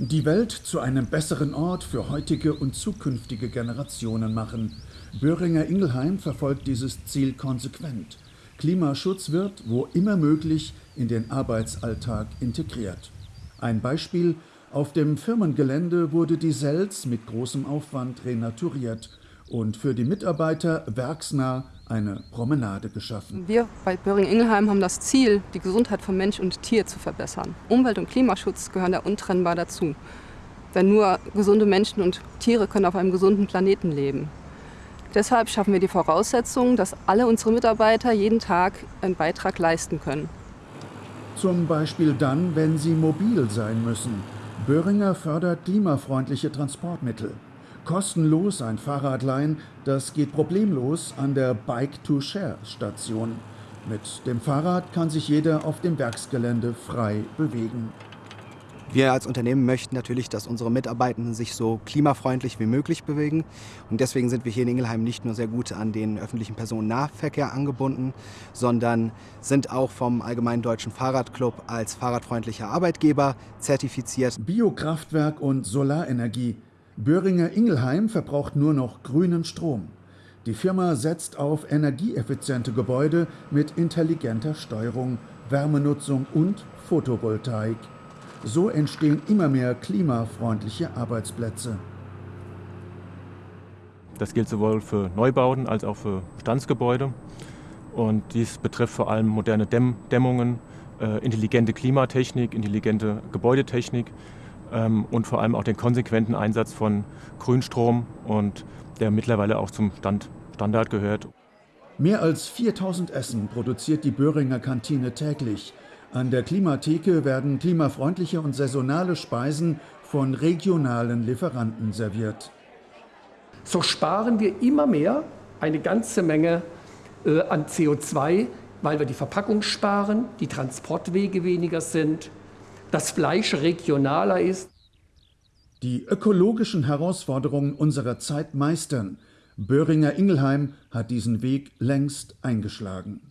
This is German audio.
Die Welt zu einem besseren Ort für heutige und zukünftige Generationen machen. Böhringer Ingelheim verfolgt dieses Ziel konsequent. Klimaschutz wird, wo immer möglich, in den Arbeitsalltag integriert. Ein Beispiel, auf dem Firmengelände wurde die Selz mit großem Aufwand renaturiert und für die Mitarbeiter werksnah eine Promenade geschaffen. Wir bei Böhring-Ingelheim haben das Ziel, die Gesundheit von Mensch und Tier zu verbessern. Umwelt- und Klimaschutz gehören da untrennbar dazu. Denn nur gesunde Menschen und Tiere können auf einem gesunden Planeten leben. Deshalb schaffen wir die Voraussetzungen, dass alle unsere Mitarbeiter jeden Tag einen Beitrag leisten können. Zum Beispiel dann, wenn sie mobil sein müssen. Böhringer fördert klimafreundliche Transportmittel. Kostenlos ein Fahrrad leihen, das geht problemlos an der Bike-to-Share-Station. Mit dem Fahrrad kann sich jeder auf dem Werksgelände frei bewegen. Wir als Unternehmen möchten natürlich, dass unsere Mitarbeitenden sich so klimafreundlich wie möglich bewegen. Und deswegen sind wir hier in Ingelheim nicht nur sehr gut an den öffentlichen Personennahverkehr angebunden, sondern sind auch vom Allgemeinen Deutschen Fahrradclub als fahrradfreundlicher Arbeitgeber zertifiziert. Biokraftwerk und Solarenergie. Böhringer Ingelheim verbraucht nur noch grünen Strom. Die Firma setzt auf energieeffiziente Gebäude mit intelligenter Steuerung, Wärmenutzung und Photovoltaik. So entstehen immer mehr klimafreundliche Arbeitsplätze. Das gilt sowohl für Neubauten als auch für Bestandsgebäude. Und dies betrifft vor allem moderne Dämm Dämmungen, äh, intelligente Klimatechnik, intelligente Gebäudetechnik und vor allem auch den konsequenten Einsatz von Grünstrom und der mittlerweile auch zum Stand, Standard gehört. Mehr als 4000 Essen produziert die Böhringer Kantine täglich. An der Klimatheke werden klimafreundliche und saisonale Speisen von regionalen Lieferanten serviert. So sparen wir immer mehr eine ganze Menge äh, an CO2, weil wir die Verpackung sparen, die Transportwege weniger sind, das Fleisch regionaler ist. Die ökologischen Herausforderungen unserer Zeit meistern. Böhringer Ingelheim hat diesen Weg längst eingeschlagen.